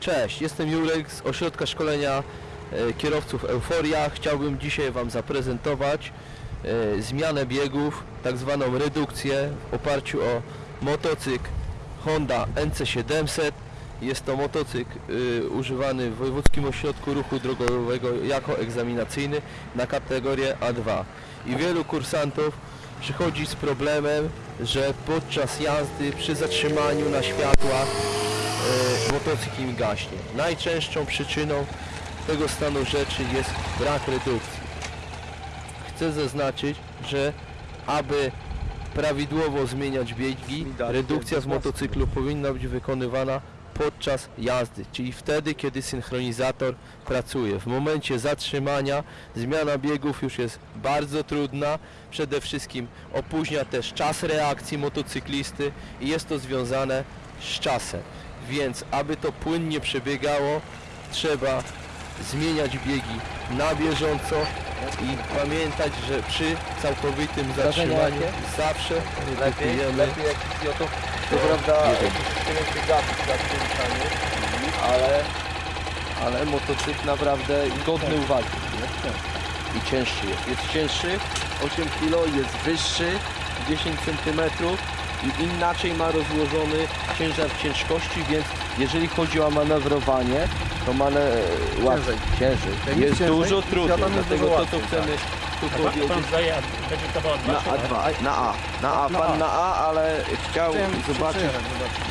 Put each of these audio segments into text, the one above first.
Cześć, jestem Jurek z ośrodka szkolenia e, kierowców Euforia. Chciałbym dzisiaj Wam zaprezentować e, zmianę biegów, tak zwaną redukcję w oparciu o motocykl Honda NC700. Jest to motocykl y, używany w Wojewódzkim Ośrodku Ruchu Drogowego jako egzaminacyjny na kategorię A2. I wielu kursantów przychodzi z problemem, że podczas jazdy przy zatrzymaniu na światłach motocykl im gaśnie. Najczęstszą przyczyną tego stanu rzeczy jest brak redukcji. Chcę zaznaczyć, że aby prawidłowo zmieniać biegi, redukcja z motocyklu powinna być wykonywana podczas jazdy, czyli wtedy, kiedy synchronizator pracuje. W momencie zatrzymania zmiana biegów już jest bardzo trudna, przede wszystkim opóźnia też czas reakcji motocyklisty i jest to związane z czasem. Więc aby to płynnie przebiegało, trzeba zmieniać biegi na bieżąco i pamiętać, że przy całkowitym zatrzymaniu zawsze redukujemy lepiej jak to prawda, przyjechanie, ale, ale motocykl naprawdę godny uwagi. I cięższy jest. Jest cięższy, 8 kg, jest wyższy, 10 cm i inaczej ma rozłożony ciężar ciężkości, więc jeżeli chodzi o manewrowanie, to mane... łatwiej, ciężej. Jak Jest ciężej, dużo trudniej, dlatego to co chcemy tu Pan powiedzieć, zdaje, będzie to była na A2, na A, na A, Na pan na A, ale chciał Chciałem zobaczyć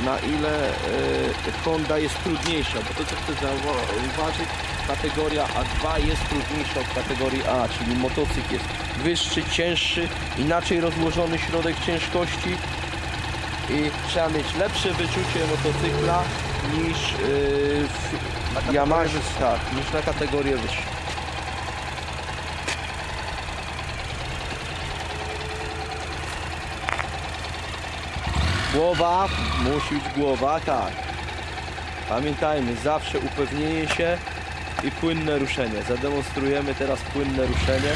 na ile y, Honda jest trudniejsza, bo to co chcę zauważyć, kategoria A2 jest trudniejsza od kategorii A, czyli motocykl jest wyższy, cięższy, inaczej rozłożony środek ciężkości i trzeba mieć lepsze wyczucie motocykla niż y, w Yamaha, tak, niż na kategorię wyższą. Głowa, musi być głowa, tak. Pamiętajmy, zawsze upewnienie się i płynne ruszenie. Zademonstrujemy teraz płynne ruszenie.